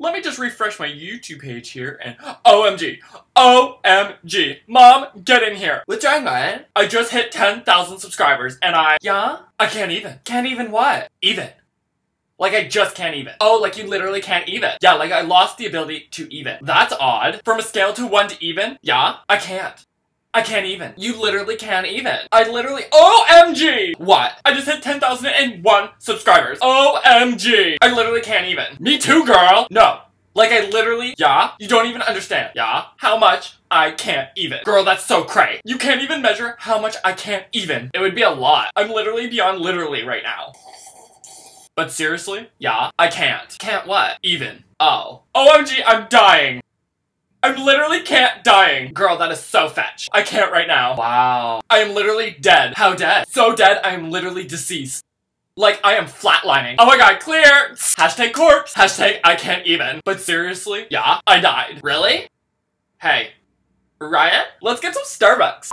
Let me just refresh my YouTube page here and OMG. OMG. Mom, get in here. What's wrong, man? I just hit 10,000 subscribers and I Yeah? I can't even. Can't even what? Even. Like I just can't even. Oh, like you literally can't even. Yeah, like I lost the ability to even. That's odd. From a scale to 1 to even, Yeah? I can't. I can't even. You literally can't even. I literally OMG! What? I just hit 10,001 subscribers. OMG! I literally can't even. Me too, girl! No. Like I literally, yeah, you don't even understand, yeah, how much I can't even. Girl, that's so cray. You can't even measure how much I can't even. It would be a lot. I'm literally beyond literally right now. But seriously, yeah, I can't. Can't what? Even. Oh. OMG, I'm dying. I literally can't dying. Girl, that is so fetch. I can't right now. Wow. I am literally dead. How dead? So dead, I am literally deceased. Like, I am flatlining. Oh my god, clear! Hashtag corpse. Hashtag I can't even. But seriously, yeah, I died. Really? Hey, Ryan, let's get some Starbucks.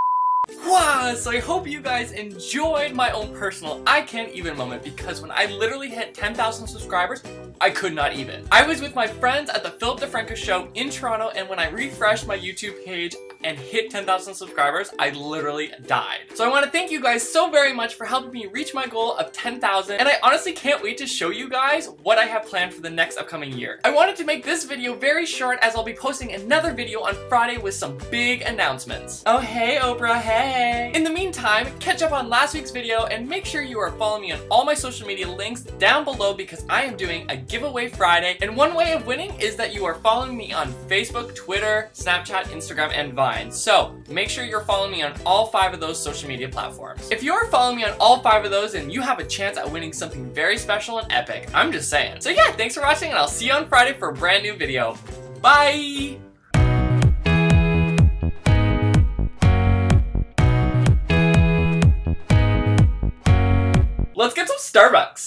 Wow, so I hope you guys enjoyed my own personal I can't even moment because when I literally hit 10,000 subscribers, I could not even. I was with my friends at the Philip DeFranco show in Toronto and when I refreshed my YouTube page and hit 10,000 subscribers, I literally died. So I want to thank you guys so very much for helping me reach my goal of 10,000 and I honestly can't wait to show you guys what I have planned for the next upcoming year. I wanted to make this video very short as I'll be posting another video on Friday with some big announcements. Oh hey Oprah, hey! In the meantime, catch up on last week's video and make sure you are following me on all my social media links down below because I am doing a giveaway Friday and one way of winning is that you are following me on Facebook, Twitter, Snapchat, Instagram, and Vine. So make sure you're following me on all five of those social media platforms. If you're following me on all five of those and you have a chance at winning something very special and epic, I'm just saying. So yeah, thanks for watching and I'll see you on Friday for a brand new video. Bye! Let's get some Starbucks.